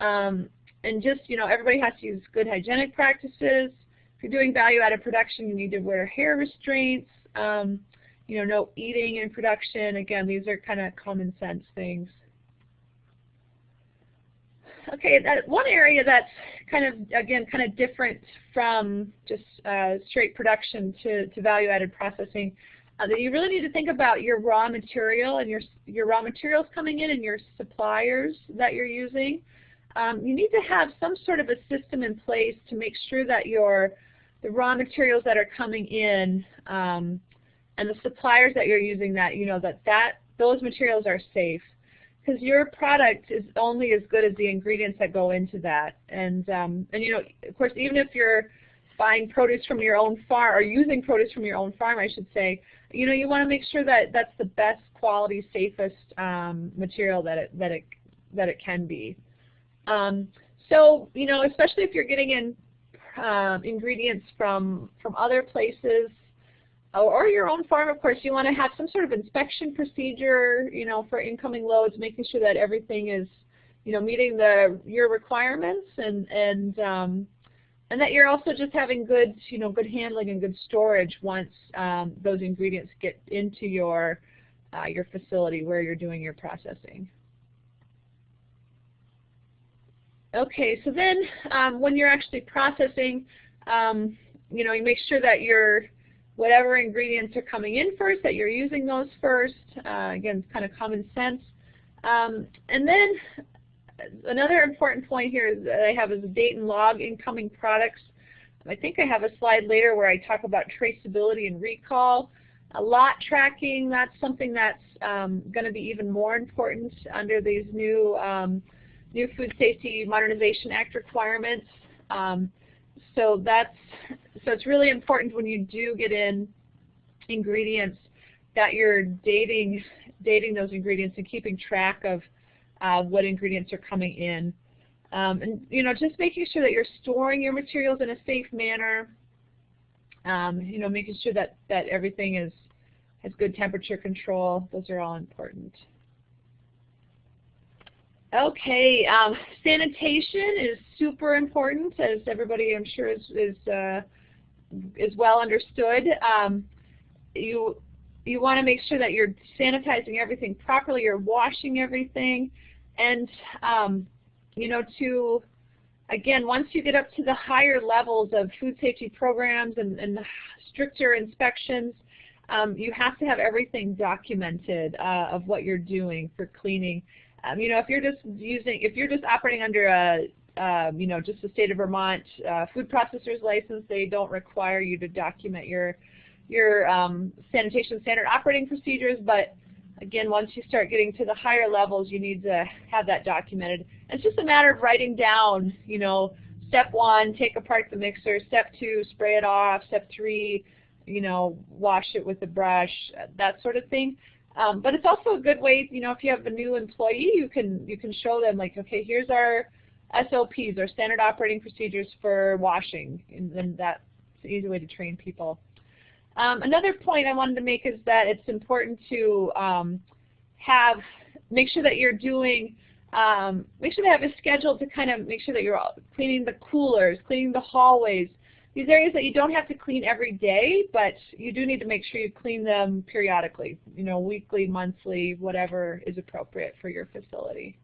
Um, and just, you know, everybody has to use good hygienic practices. If you're doing value-added production, you need to wear hair restraints. Um, you know, no eating in production. Again, these are kind of common sense things. Okay, that one area that's kind of, again, kind of different from just uh, straight production to, to value-added processing, uh, that you really need to think about your raw material and your, your raw materials coming in and your suppliers that you're using. Um, you need to have some sort of a system in place to make sure that your the raw materials that are coming in um, and the suppliers that you're using that, you know, that, that those materials are safe because your product is only as good as the ingredients that go into that. And um, and you know, of course, even if you're buying produce from your own farm or using produce from your own farm, I should say, you know, you want to make sure that that's the best quality, safest um, material that it that it that it can be. Um, so you know, especially if you're getting in um, ingredients from from other places or your own farm, of course, you want to have some sort of inspection procedure, you know, for incoming loads, making sure that everything is, you know, meeting the your requirements and and um, and that you're also just having good, you know, good handling and good storage once um, those ingredients get into your uh, your facility where you're doing your processing. Okay, so then um, when you're actually processing, um, you know, you make sure that you're whatever ingredients are coming in first, that you're using those first. Uh, again, kind of common sense. Um, and then another important point here that I have is date and log incoming products. I think I have a slide later where I talk about traceability and recall. A lot tracking, that's something that's um, going to be even more important under these new, um, new Food Safety Modernization Act requirements. Um, so that's so it's really important when you do get in ingredients that you're dating dating those ingredients and keeping track of uh, what ingredients are coming in. Um, and you know, just making sure that you're storing your materials in a safe manner. Um, you know, making sure that that everything is has good temperature control. Those are all important. Okay, um, sanitation is super important, as everybody I'm sure is is uh, is well understood. Um, you you want to make sure that you're sanitizing everything properly, you're washing everything, and um, you know to again once you get up to the higher levels of food safety programs and, and stricter inspections, um, you have to have everything documented uh, of what you're doing for cleaning. Um, you know, if you're just using, if you're just operating under a, you know, just the state of Vermont uh, food processor's license, they don't require you to document your your um, sanitation standard operating procedures. But again, once you start getting to the higher levels, you need to have that documented. And it's just a matter of writing down, you know, step one, take apart the mixer. Step two, spray it off. Step three, you know, wash it with a brush, that sort of thing. Um, but it's also a good way, you know, if you have a new employee, you can you can show them like, okay, here's our SOPs, our standard operating procedures for washing, and that's an easy way to train people. Um, another point I wanted to make is that it's important to um, have make sure that you're doing um, make sure to have a schedule to kind of make sure that you're all cleaning the coolers, cleaning the hallways, these areas that you don't have to clean every day, but you do need to make sure you clean them periodically, you know, weekly, monthly, whatever is appropriate for your facility.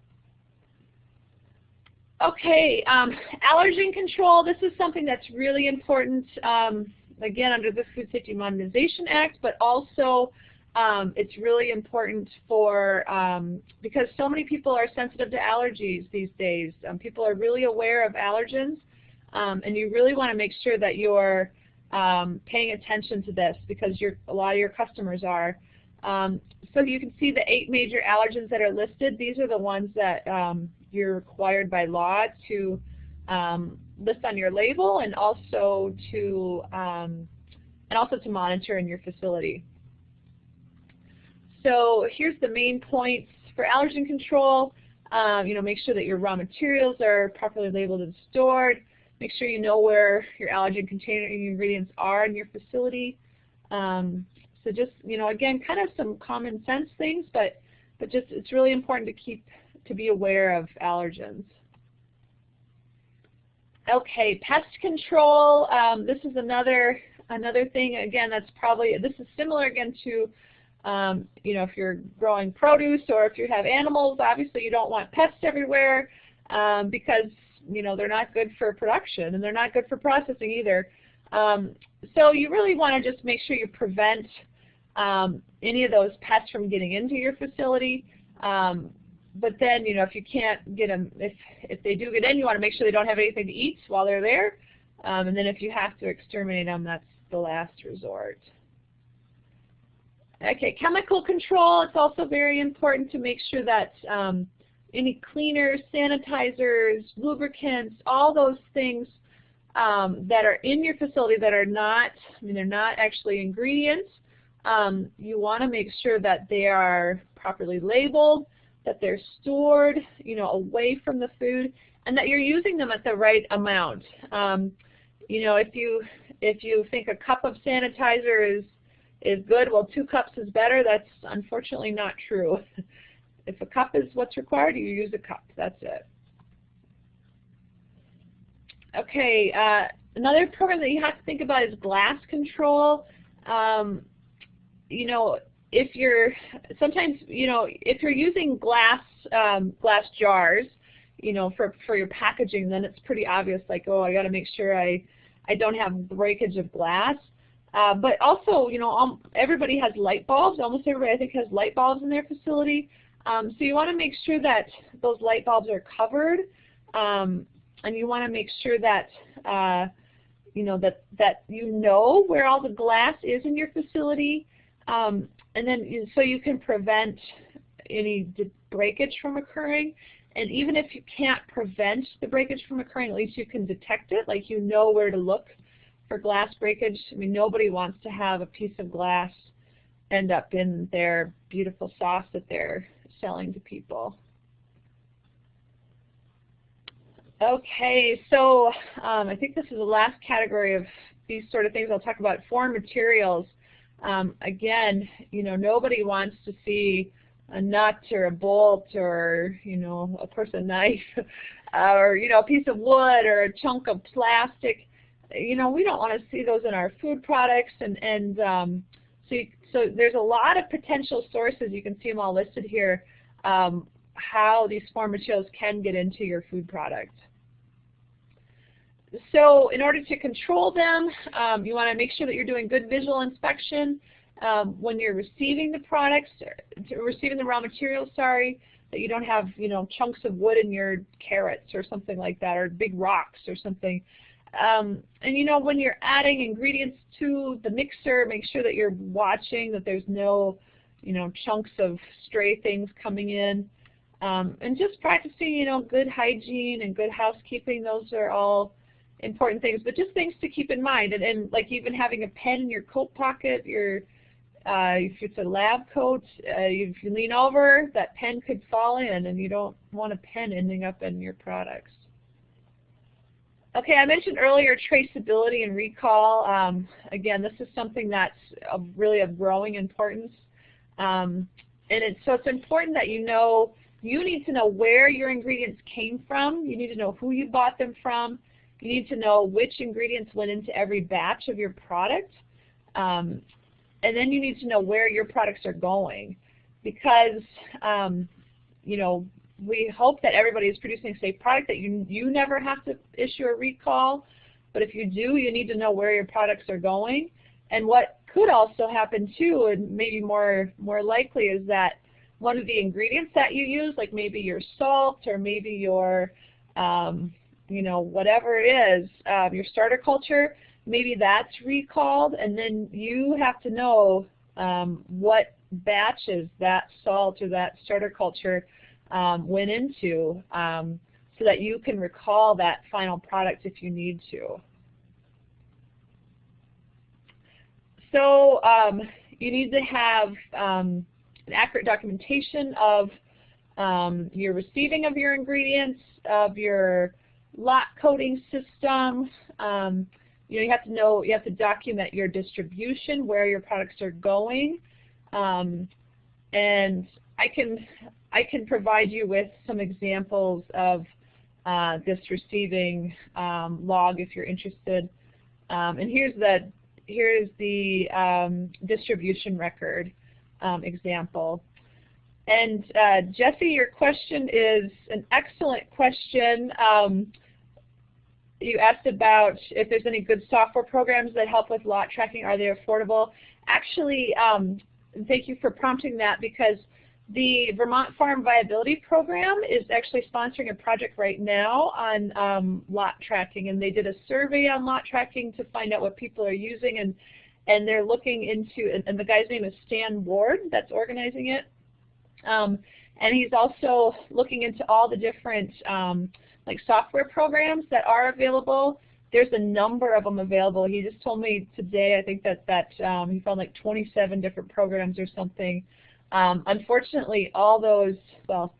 Okay, um, allergen control, this is something that's really important, um, again, under the Food Safety Modernization Act, but also um, it's really important for, um, because so many people are sensitive to allergies these days. Um, people are really aware of allergens. Um, and you really want to make sure that you're paying attention to this because a lot of your customers are. So you can see the eight major allergens that are listed. These are the ones that you're required by law to um, list on your label and also to um, and also to monitor in your facility. So here's the main points for allergen control. you know, make sure that your raw materials are properly labeled and stored. Make sure you know where your allergen containing ingredients are in your facility. Um, so just, you know, again, kind of some common sense things, but, but just it's really important to keep, to be aware of allergens. Okay, pest control. Um, this is another another thing. Again, that's probably this is similar again to um, you know if you're growing produce or if you have animals. Obviously, you don't want pests everywhere um, because you know, they're not good for production and they're not good for processing either. Um, so you really want to just make sure you prevent um, any of those pests from getting into your facility. Um, but then, you know, if you can't get them, if, if they do get in, you want to make sure they don't have anything to eat while they're there. Um, and then if you have to exterminate them, that's the last resort. Okay, chemical control, it's also very important to make sure that um, any cleaners, sanitizers, lubricants, all those things um, that are in your facility that are not, I mean, they're not actually ingredients. Um, you want to make sure that they are properly labeled, that they're stored, you know, away from the food, and that you're using them at the right amount. Um, you know, if you if you think a cup of sanitizer is is good, well, two cups is better. That's unfortunately not true. If a cup is what's required, you use a cup. That's it. Okay, uh, another program that you have to think about is glass control. Um, you know, if you're sometimes, you know, if you're using glass um, glass jars, you know, for for your packaging, then it's pretty obvious. Like, oh, I got to make sure I I don't have breakage of glass. Uh, but also, you know, um, everybody has light bulbs. Almost everybody, I think, has light bulbs in their facility. Um, so you want to make sure that those light bulbs are covered, um, and you want to make sure that uh, you know that that you know where all the glass is in your facility, um, and then so you can prevent any breakage from occurring. And even if you can't prevent the breakage from occurring, at least you can detect it, like you know where to look for glass breakage. I mean, nobody wants to have a piece of glass end up in their beautiful sauce that they're selling to people. Okay, so um, I think this is the last category of these sort of things I'll talk about, foreign materials. Um, again, you know, nobody wants to see a nut or a bolt or, you know, of course a knife or, you know, a piece of wood or a chunk of plastic. You know, we don't want to see those in our food products. And, and um, so, you, so there's a lot of potential sources. You can see them all listed here, um, how these foreign materials can get into your food product. So in order to control them, um, you want to make sure that you're doing good visual inspection um, when you're receiving the products, receiving the raw materials, sorry, that you don't have, you know, chunks of wood in your carrots or something like that, or big rocks or something. Um, and you know, when you're adding ingredients to the mixer, make sure that you're watching that there's no, you know, chunks of stray things coming in. Um, and just practicing, you know, good hygiene and good housekeeping, those are all important things, but just things to keep in mind. And, and like even having a pen in your coat pocket, your uh, if it's a lab coat, uh, if you lean over, that pen could fall in, and you don't want a pen ending up in your products. Okay, I mentioned earlier traceability and recall. Um, again, this is something that's really of growing importance. Um, and it's, so it's important that you know, you need to know where your ingredients came from. You need to know who you bought them from. You need to know which ingredients went into every batch of your product. Um, and then you need to know where your products are going because, um, you know, we hope that everybody is producing a safe product, that you, you never have to issue a recall. But if you do, you need to know where your products are going. And what could also happen too, and maybe more, more likely, is that one of the ingredients that you use, like maybe your salt or maybe your, um, you know, whatever it is, um, your starter culture, maybe that's recalled, and then you have to know um, what batches that salt or that starter culture um, went into um, so that you can recall that final product if you need to. So um, you need to have um, an accurate documentation of your receiving of your ingredients, of your lot coding system, um, you know, you have to know, you have to document your distribution, where your products are going, um, and I can, I can provide you with some examples of uh, this receiving um, log if you're interested. Um, and here's the, here's the um, distribution record um, example. And uh, Jesse, your question is an excellent question. Um, you asked about if there's any good software programs that help with lot tracking. Are they affordable? Actually, um, thank you for prompting that because the Vermont Farm Viability Program is actually sponsoring a project right now on um, lot tracking, and they did a survey on lot tracking to find out what people are using, and and they're looking into, and, and the guy's name is Stan Ward that's organizing it, um, and he's also looking into all the different um, like software programs that are available. There's a number of them available. He just told me today, I think that, that um, he found like 27 different programs or something. Um, unfortunately, all those, well,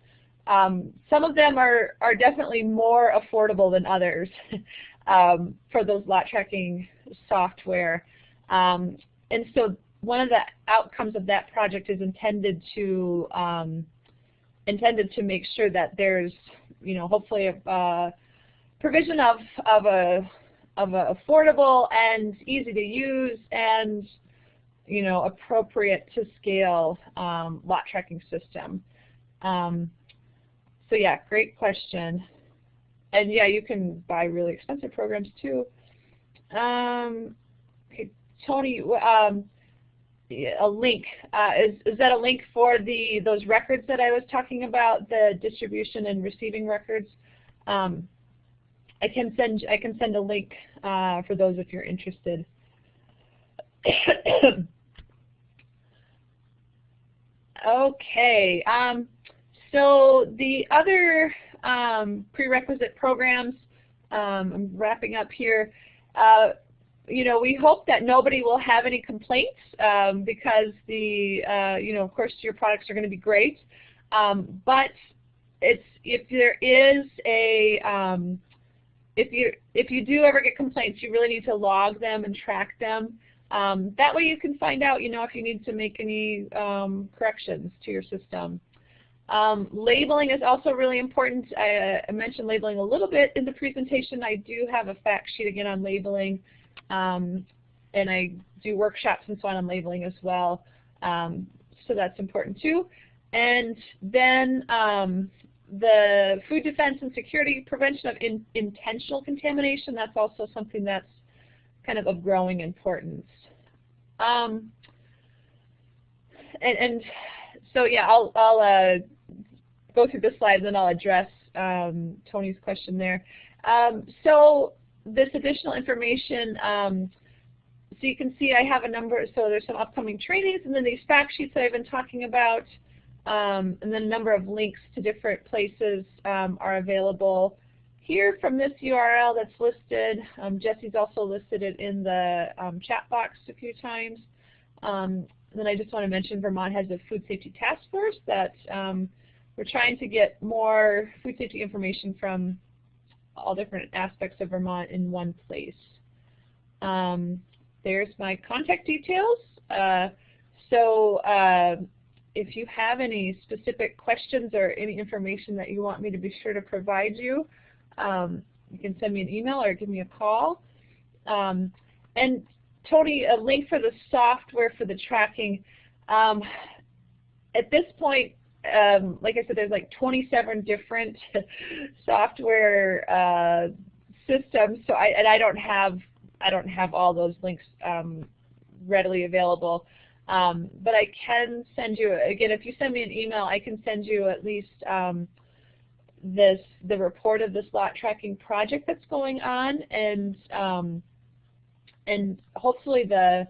um, some of them are, are definitely more affordable than others um, for those lot tracking software. Um, and so one of the outcomes of that project is intended to um, intended to make sure that there's you know, hopefully a uh, provision of, of a of a affordable and easy to use and you know appropriate to scale um, lot tracking system. Um, so yeah, great question. And yeah, you can buy really expensive programs too. Um, okay, Tony, um, a link. Uh, is, is that a link for the those records that I was talking about, the distribution and receiving records? Um, I can send I can send a link uh, for those if you're interested. okay. Um, so the other um, prerequisite programs, um, I'm wrapping up here. Uh, you know, we hope that nobody will have any complaints um, because the, uh, you know, of course your products are going to be great. Um, but it's if there is a, um, if you if you do ever get complaints, you really need to log them and track them. Um, that way you can find out, you know, if you need to make any um, corrections to your system. Um, labeling is also really important. I, I, mentioned labeling a little bit in the presentation. I do have a fact sheet again on labeling. Um, and I do workshops and so on on labeling as well. Um, so that's important too. And then um, the food defense and security prevention of in, intentional contamination, that's also something that's kind of of growing importance. Um, and, and, so yeah, I'll, I'll uh, go through the slides and I'll address um, Tony's question there. Um, so this additional information, um, so you can see I have a number, so there's some upcoming trainings, and then these fact sheets that I've been talking about, um, and then a number of links to different places um, are available here from this URL that's listed. Um, Jesse's also listed it in the um, chat box a few times. Um, then I just want to mention Vermont has a food safety task force that we're trying to get more food safety information from all different aspects of Vermont in one place. Um, there's my contact details. Uh, so uh, if you have any specific questions or any information that you want me to be sure to provide you, um, you can send me an email or give me a call. Um, and Tony, a link for the software for the tracking. Um, at this point, um, like I said, there's like 27 different software uh, systems. So I and I don't have I don't have all those links um, readily available. Um, but I can send you again if you send me an email, I can send you at least um, this the report of this lot tracking project that's going on and um, and hopefully the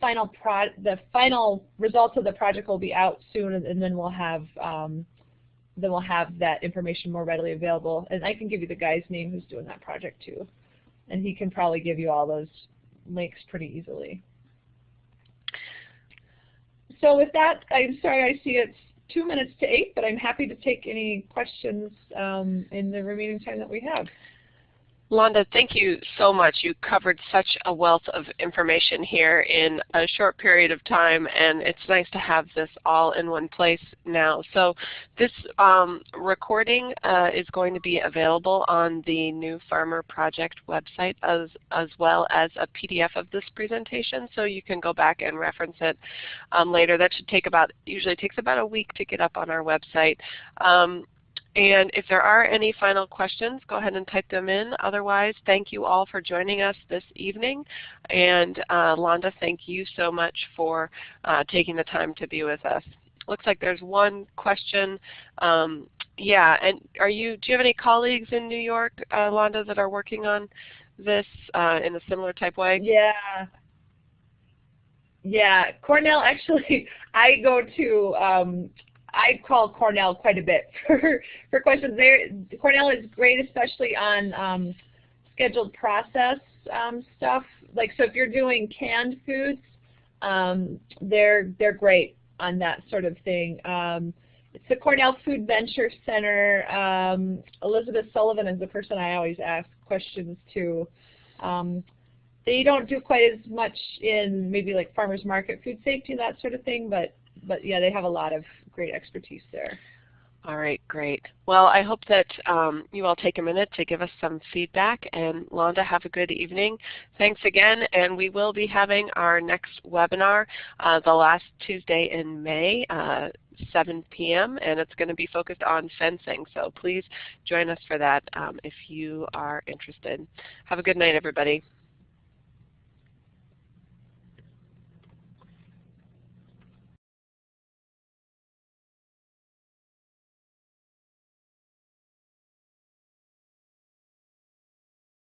final pro the final results of the project will be out soon, and, then we'll have um, then we'll have that information more readily available. And I can give you the guy's name who's doing that project too, and he can probably give you all those links pretty easily. So with that, I'm sorry I see it's two minutes to eight, but I'm happy to take any questions um, in the remaining time that we have. Londa, thank you so much. You covered such a wealth of information here in a short period of time, and it's nice to have this all in one place now. So this um, recording uh, is going to be available on the New Farmer Project website as, as well as a PDF of this presentation, so you can go back and reference it um, later. That should take about, usually takes about a week to get up on our website. Um, and if there are any final questions, go ahead and type them in. Otherwise, thank you all for joining us this evening. And uh, Londa, thank you so much for uh, taking the time to be with us. Looks like there's one question. Um, yeah, and are you? Do you have any colleagues in New York, uh, Londa, that are working on this uh, in a similar type way? Yeah, yeah, Cornell actually, I go to um, I call Cornell quite a bit for, for questions. There, Cornell is great, especially on um, scheduled process um, stuff. Like, so if you're doing canned foods, um, they're they're great on that sort of thing. Um, it's the Cornell Food Venture Center. Um, Elizabeth Sullivan is the person I always ask questions to. Um, they don't do quite as much in maybe like farmers market food safety and that sort of thing, but but yeah, they have a lot of great expertise there. All right, great. Well, I hope that um, you all take a minute to give us some feedback. And Londa, have a good evening. Thanks again. And we will be having our next webinar uh, the last Tuesday in May, uh, 7 p.m. and it's going to be focused on fencing. So please join us for that um, if you are interested. Have a good night, everybody.